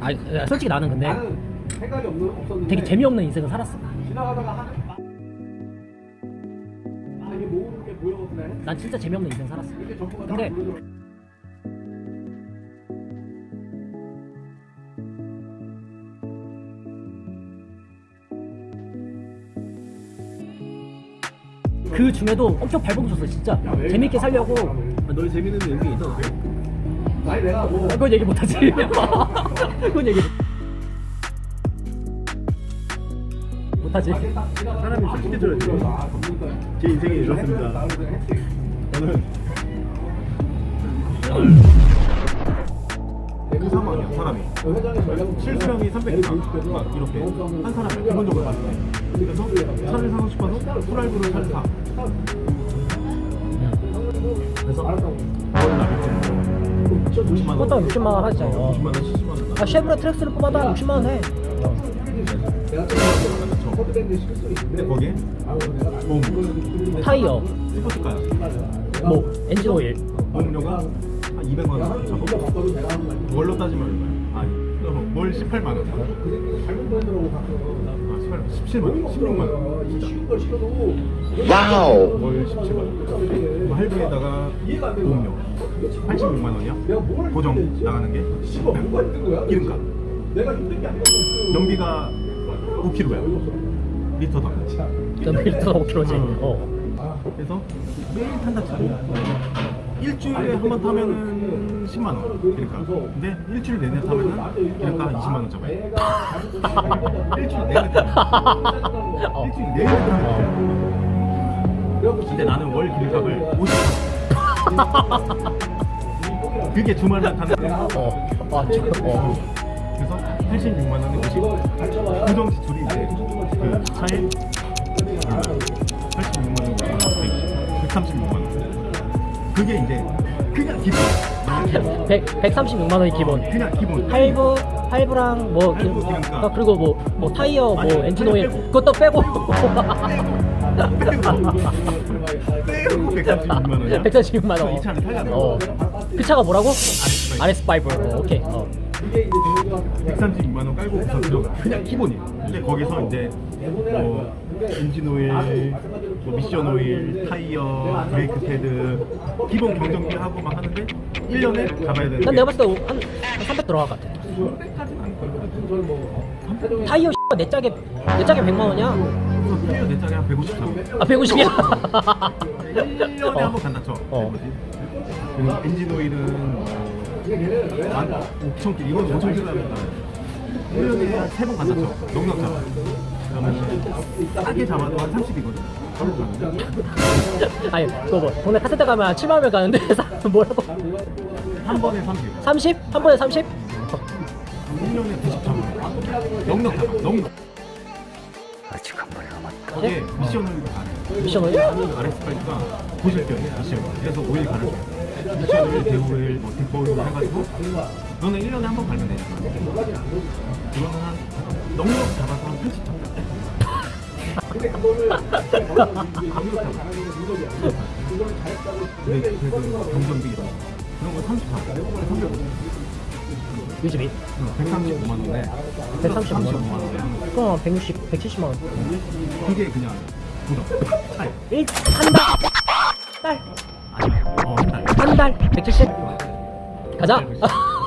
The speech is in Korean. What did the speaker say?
아 야, 솔직히 나는 근데 생각이 없는 없었는데 되게 재미없는 인생을 살았어. 아게 보여거든 난 진짜 재미없는 인생 살았어. 근데. 그 중에도 엄청 발버둥 쳤어 진짜. 재밌게 살려고. 너희 재밌는 연기 있어? 아니 내가 뭐 아, 그건 얘기 못하지. 그건 얘기 못하지. 사람이 솔직해져야지. 제 인생이 이렇습니다. 저는 그 상황이야 사람이. 실수령이 300가 막 이렇게 한 사람을 기본적으로 봤을 때. 그래서 차를 사고 싶어서 프라이브를 살까 그래서 월 나겠지 50만 원 그것도 60만 원 하지 50만 원 70만 원. 아 쉐보레 트랙스를 뽑아도 한 60만 원 해. 근데 거기에? 보험 타이어. 스포츠카 뭐 엔진 오일. 한 200만 원 잡고 월로 따지면 얼마야? 아니 어, 월 18만 원. 아, 18, 17만 원 16만 원. wow. 월 17만 원. 할부에다가 보험료 86만 원이야 고정 나가는 게? 기름값. 연비가 5킬로야. 리터당. 전 밀도가 5킬로지. 어. 그래서 매일 탄다 치고 일주일에 한 번 타면은 10만 원. 그러니까. 근데 일주일 내내 타면은 그러니까 20만 원 잡아요 일주일 내내 타면. 어. 일주일 내내 타면. 근데 나는 월 기름값을 50만 그게 주말날 타는 어. 아, 저, 어. 그래서 86만 원에 50 고정 지출이 이제 그 차에 그게 이제 그냥 기본 100, 136만 원이 기본 그냥 기본 할부 할부랑 뭐 기- 할부, 기름값. 어, 그리고 뭐, 뭐 타이어 뭐 아니, 엔진 오일. 그것도 빼고 빼고 136만 원이야 136만 원. 이 차를 살려면 어. 그 차가 뭐라고? RS5. RS5 어, 오케이 어. 136만 원 깔고 우선 들어가 그냥 기본이야 근데 거기서 이제 뭐 엔진 오일, 뭐 미션 오일, 타이어, 브레이크 패드 기본 경정비 하고 막 하는데 1년에 잡아야 되는 난 내가 봤을 때 한 300 들어갈 것 같아. 타이어 네 짝에 네 짝에 100만 원이야? 타이어 네 짝에 한 150 잡아 아 150이야? 1년에 한번 간다 쳐. 어. 엔진 오일은 만 5천 킬 이건 5천 킬 나면 1년에 한 3번 간다 쳐 넉넉 잡아 그러면 싸게 잡아도 한 30이거든 아니 그거 뭐 동네 카세트 가면 7만 원면 가는데 뭐라고? 한 번에 30 30? 한 번에 30? 1년에 90 잡아 넉넉 잡아 넉넉 거기에 미션을 가네 미션 오일? RS8가 보실게요 미션 그래서 오일 가르쳐 미션을 대오일 뭐 뒷보일 해가지고 너는 1년에 한번 갈면 되니까 그거는 한 넉넉 잡아서 한 80 잡아 근데 그래도 경전비 그런 거 30 잡아 300 요즘이 135만 원에 135만 원. 35만 원에. 그럼 160, 170만 원 그게 그냥 고정 차이 일, 한 달! 딸! 아니 어 한 달. 한 달! 170 가자!